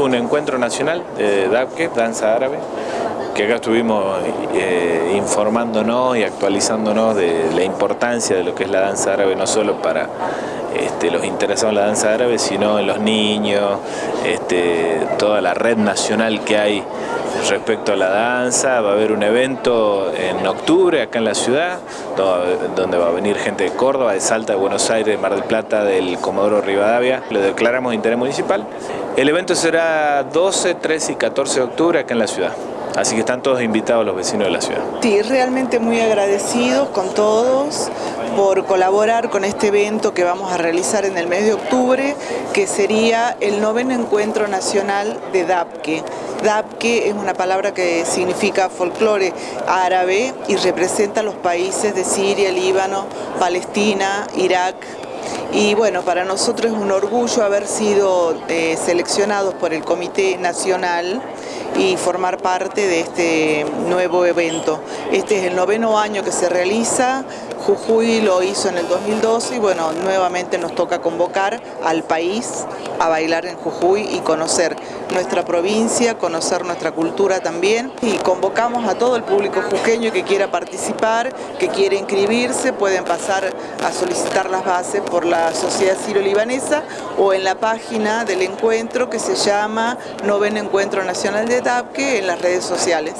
Un encuentro nacional de DAPKE, danza árabe, que acá estuvimos eh, informándonos y actualizándonos de la importancia de lo que es la danza árabe, no solo para este, los interesados en la danza árabe, sino en los niños, este, toda la red nacional que hay respecto a la danza. Va a haber un evento en octubre acá en la ciudad, donde va a venir gente de Córdoba, de Salta, de Buenos Aires, de Mar del Plata, del Comodoro Rivadavia. Lo declaramos de interés municipal. El evento será 12, 13 y 14 de octubre acá en la ciudad. Así que están todos invitados los vecinos de la ciudad. Sí, realmente muy agradecidos con todos por colaborar con este evento que vamos a realizar en el mes de octubre, que sería el noveno encuentro nacional de DAPKE. DAPKE es una palabra que significa folclore árabe y representa los países de Siria, Líbano, Palestina, Irak, y bueno, para nosotros es un orgullo haber sido eh, seleccionados por el Comité Nacional y formar parte de este nuevo evento. Este es el noveno año que se realiza, Jujuy lo hizo en el 2012 y bueno, nuevamente nos toca convocar al país a bailar en Jujuy y conocer nuestra provincia, conocer nuestra cultura también y convocamos a todo el público jujeño que quiera participar, que quiera inscribirse, pueden pasar a solicitar las bases por la Sociedad Ciro-Libanesa o en la página del encuentro que se llama Noveno Encuentro Nacional de TAPQUE en las redes sociales.